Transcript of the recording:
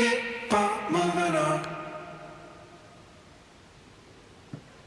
kick.